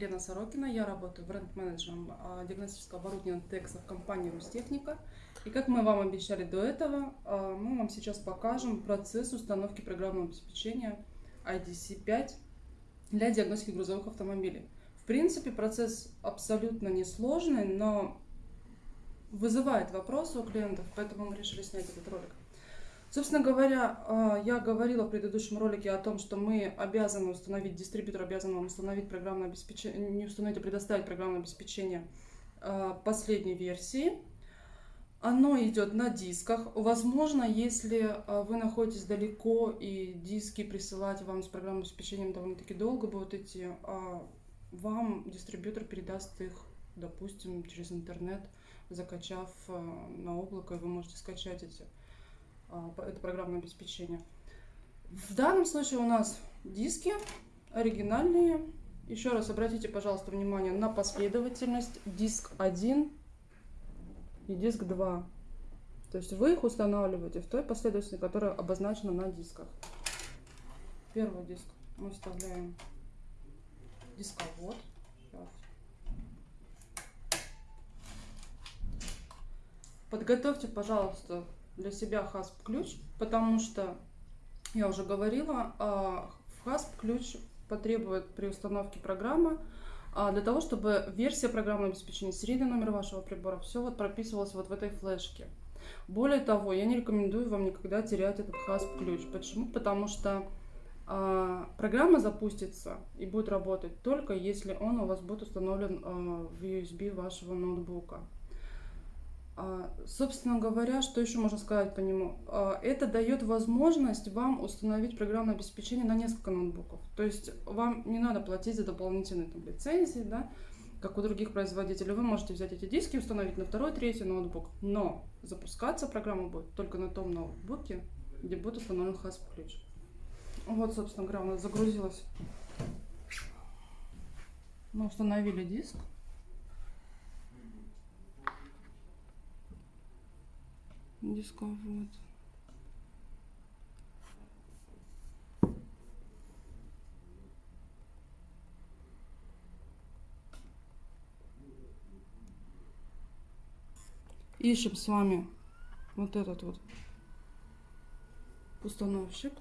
Елена Сорокина, я работаю бренд-менеджером а, диагностического оборудования TEX в компании Рустехника. И как мы вам обещали до этого, а, мы вам сейчас покажем процесс установки программного обеспечения IDC5 для диагностики грузовых автомобилей. В принципе, процесс абсолютно несложный, но вызывает вопросы у клиентов, поэтому мы решили снять этот ролик. Собственно говоря, а, я говорила в предыдущем ролике о том, что мы обязаны установить, дистрибьютор обязан вам установить программное обеспечение, не установить, а предоставить программное обеспечение а, последней версии. Оно идет на дисках. Возможно, если а, вы находитесь далеко и диски присылать вам с программным обеспечением довольно-таки долго будут идти, вам дистрибьютор передаст их, допустим, через интернет, закачав на облако, и вы можете скачать эти это программное обеспечение. В данном случае у нас диски оригинальные. Еще раз обратите, пожалуйста, внимание на последовательность. Диск 1 и диск 2. То есть вы их устанавливаете в той последовательности, которая обозначена на дисках. Первый диск мы вставляем дисковод. Подготовьте, пожалуйста, для себя hasp ключ, потому что, я уже говорила, а, hasp ключ потребует при установке программы а, для того, чтобы версия программного обеспечения, серийный номер вашего прибора, все вот прописывалось вот в этой флешке. Более того, я не рекомендую вам никогда терять этот hasp ключ. Почему? Потому что а, программа запустится и будет работать только если он у вас будет установлен в USB вашего ноутбука. А, собственно говоря, что еще можно сказать по нему? А, это дает возможность вам установить программное обеспечение на несколько ноутбуков. То есть вам не надо платить за дополнительные там, лицензии, да, как у других производителей. Вы можете взять эти диски и установить на второй, третий ноутбук. Но запускаться программа будет только на том ноутбуке, где будет установлен hasp ключ. Вот, собственно говоря, у нас загрузилась. Мы установили диск. Дисковод. Ищем с вами вот этот вот установщик.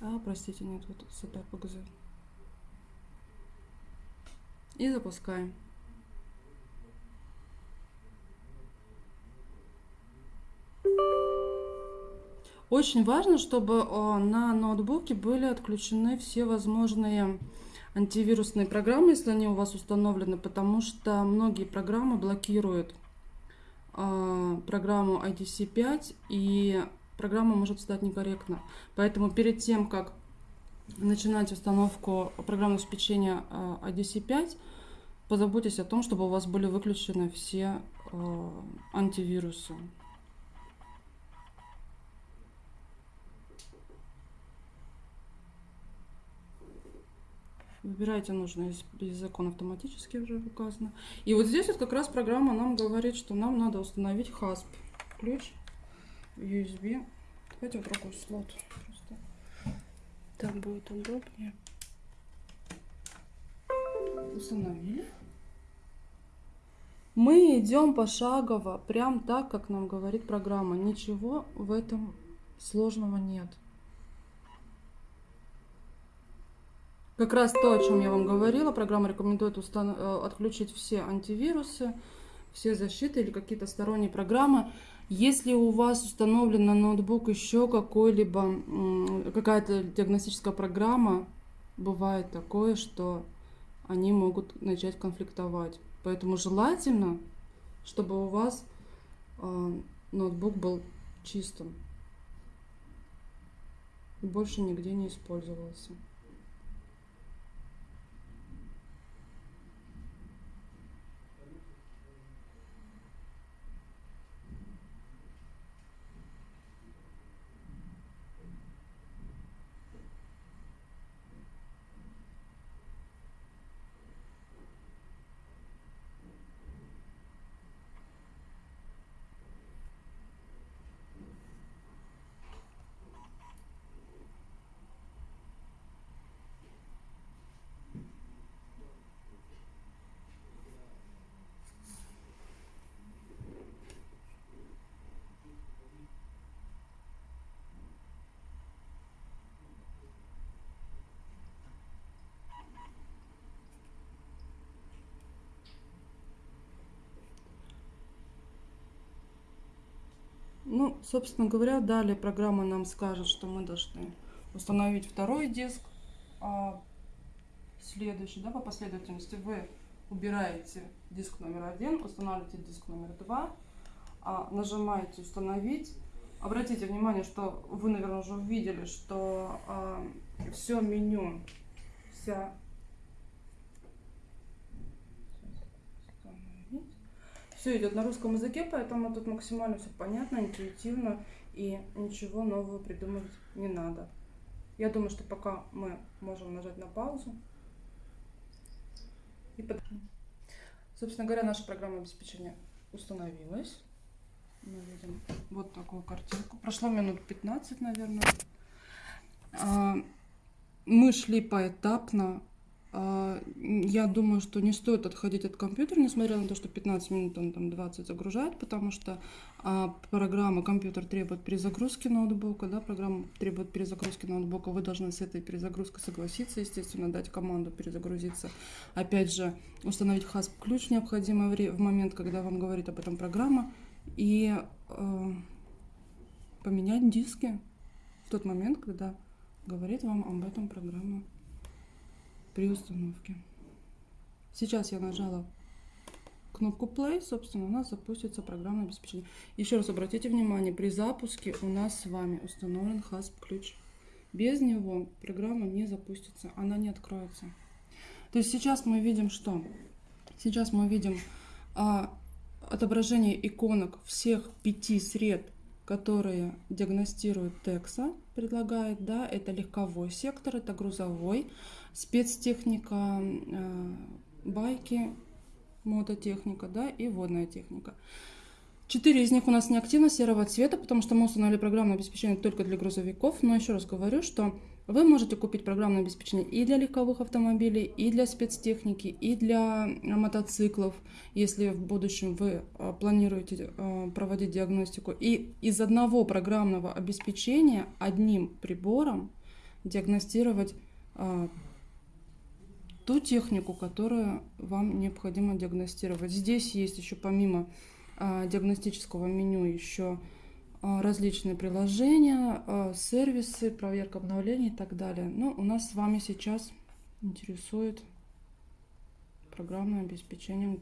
А, простите, нет, вот сапер ПГЗ и запускаем. Очень важно, чтобы на ноутбуке были отключены все возможные антивирусные программы, если они у вас установлены, потому что многие программы блокируют а, программу IDC5 и программа может стать некорректно. Поэтому перед тем, как начинать установку программного обеспечения IDC5, позаботьтесь о том, чтобы у вас были выключены все э, антивирусы. Выбирайте нужный язык, он автоматически уже указано. И вот здесь вот как раз программа нам говорит, что нам надо установить hasp ключ USB. Давайте в другой слот. Так будет удобнее. Установили. Мы идем пошагово, прям так, как нам говорит программа. Ничего в этом сложного нет. Как раз то, о чем я вам говорила, программа рекомендует. Э, отключить все антивирусы, все защиты или какие-то сторонние программы. Если у вас установлен на ноутбук еще какой-либо, какая-то диагностическая программа, бывает такое, что они могут начать конфликтовать. Поэтому желательно, чтобы у вас э, ноутбук был чистым и больше нигде не использовался. Собственно говоря, далее программа нам скажет, что мы должны установить второй диск. А следующий, да, по последовательности вы убираете диск номер один, устанавливаете диск номер два, а, нажимаете «Установить». Обратите внимание, что вы, наверное, уже увидели, что а, все меню, вся все идет на русском языке, поэтому тут максимально все понятно, интуитивно и ничего нового придумывать не надо. Я думаю, что пока мы можем нажать на паузу. И под... Собственно говоря, наша программа обеспечения установилась. Мы видим вот такую картинку. Прошло минут 15, наверное. А, мы шли поэтапно я думаю, что не стоит отходить от компьютера, несмотря на то, что 15 минут он там 20 загружает, потому что а, программа, компьютер требует перезагрузки ноутбука, да, программа требует перезагрузки ноутбука, вы должны с этой перезагрузкой согласиться, естественно, дать команду перезагрузиться. Опять же, установить hasp-ключ необходимо в момент, когда вам говорит об этом программа, и э, поменять диски в тот момент, когда говорит вам об этом программа при установке. Сейчас я нажала кнопку Play, собственно, у нас запустится программное обеспечение. Еще раз обратите внимание, при запуске у нас с вами установлен hasp ключ. Без него программа не запустится, она не откроется. То есть сейчас мы видим что? Сейчас мы видим а, отображение иконок всех пяти сред, которые диагностируют Текса, предлагает, да, это легковой сектор, это грузовой, спецтехника, э, байки, мототехника, да, и водная техника. Четыре из них у нас неактивно серого цвета, потому что мы установили программное обеспечение только для грузовиков. Но еще раз говорю, что вы можете купить программное обеспечение и для легковых автомобилей, и для спецтехники, и для мотоциклов, если в будущем вы э, планируете э, проводить диагностику. И из одного программного обеспечения одним прибором диагностировать ту технику, которую вам необходимо диагностировать. Здесь есть еще помимо диагностического меню еще различные приложения, а, сервисы, проверка обновлений и так далее. Но у нас с вами сейчас интересует программное обеспечение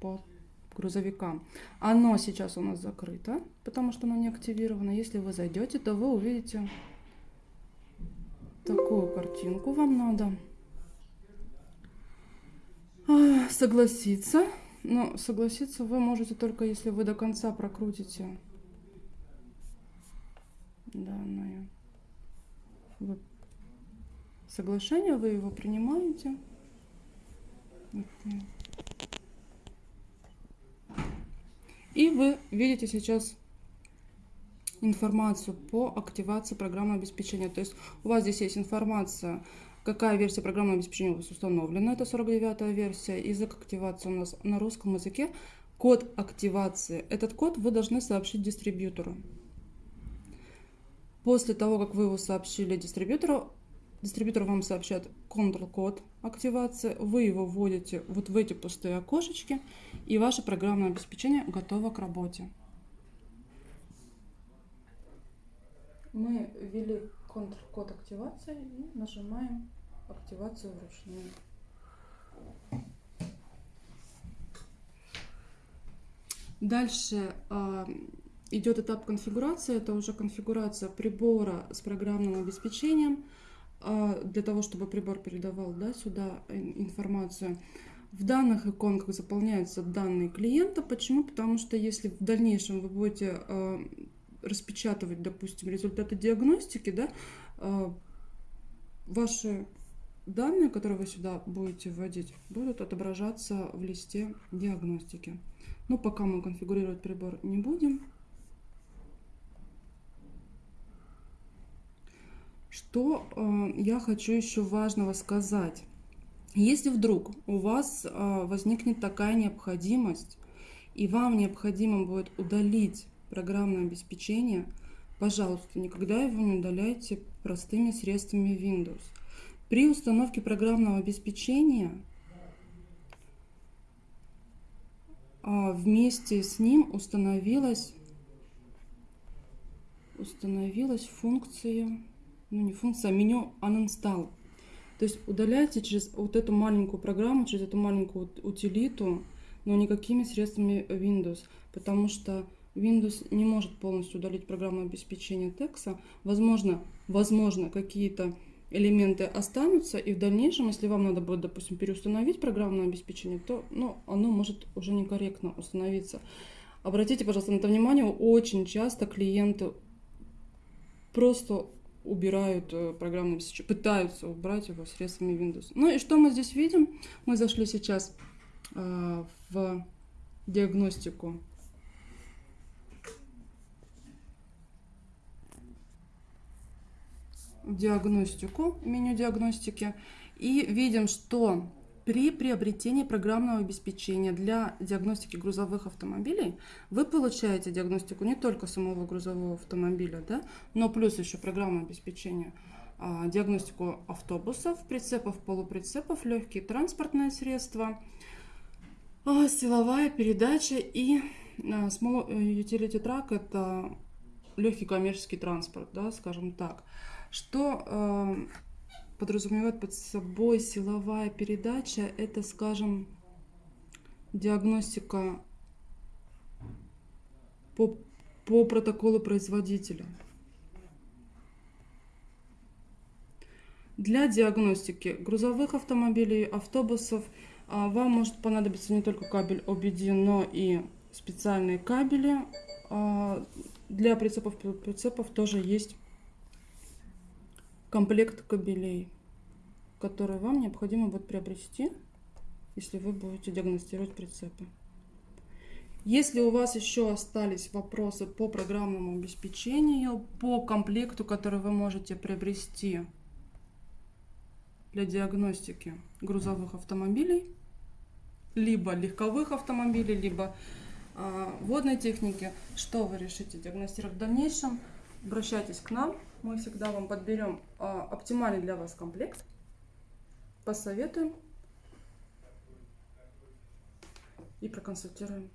по грузовикам. Оно сейчас у нас закрыто, потому что оно не активировано. Если вы зайдете, то вы увидите такую картинку вам надо согласиться. Но согласиться вы можете только если вы до конца прокрутите данное вы... соглашение, вы его принимаете. И вы видите сейчас информацию по активации программы обеспечения. То есть у вас здесь есть информация Какая версия программного обеспечения у вас установлена? Это 49 версия. Язык активации у нас на русском языке. Код активации. Этот код вы должны сообщить дистрибьютору. После того, как вы его сообщили дистрибьютору, дистрибьютор вам сообщает Ctrl-код активации, вы его вводите вот в эти пустые окошечки, и ваше программное обеспечение готово к работе. Мы ввели Ctrl-код активации и нажимаем активацию вручную. Дальше э, идет этап конфигурации. Это уже конфигурация прибора с программным обеспечением. Э, для того, чтобы прибор передавал да, сюда информацию. В данных иконках заполняются данные клиента. Почему? Потому что если в дальнейшем вы будете э, распечатывать, допустим, результаты диагностики, да, э, ваши данные, которые вы сюда будете вводить, будут отображаться в листе диагностики. Но пока мы конфигурировать прибор не будем. Что э, я хочу еще важного сказать. Если вдруг у вас э, возникнет такая необходимость, и вам необходимо будет удалить программное обеспечение, пожалуйста, никогда его не удаляйте простыми средствами Windows. При установке программного обеспечения а, вместе с ним установилась установилась функция, ну не функция, а меню uninstall. То есть удаляйте через вот эту маленькую программу, через эту маленькую утилиту, но никакими средствами Windows, потому что Windows не может полностью удалить программное обеспечение текста. Возможно, возможно какие-то элементы останутся, и в дальнейшем, если вам надо будет, допустим, переустановить программное обеспечение, то ну, оно может уже некорректно установиться. Обратите, пожалуйста, на это внимание, очень часто клиенты просто убирают э, программное обеспечение, пытаются убрать его средствами Windows. Ну и что мы здесь видим? Мы зашли сейчас э, в диагностику диагностику, меню диагностики, и видим, что при приобретении программного обеспечения для диагностики грузовых автомобилей вы получаете диагностику не только самого грузового автомобиля, да, но плюс еще программное обеспечение, а, диагностику автобусов, прицепов, полуприцепов, легкие транспортные средства, а, силовая передача и а, Small Utility Truck – это легкий коммерческий транспорт, да, скажем так. Что э, подразумевает под собой силовая передача? Это, скажем, диагностика по, по протоколу производителя. Для диагностики грузовых автомобилей, автобусов а, вам может понадобиться не только кабель OBD, но и специальные кабели. А, для прицепов прицепов тоже есть комплект кабелей, который вам необходимо будет приобрести, если вы будете диагностировать прицепы. Если у вас еще остались вопросы по программному обеспечению, по комплекту, который вы можете приобрести для диагностики грузовых автомобилей, либо легковых автомобилей, либо э, водной техники, что вы решите диагностировать в дальнейшем, обращайтесь к нам мы всегда вам подберем а, оптимальный для вас комплект, посоветуем и проконсультируем.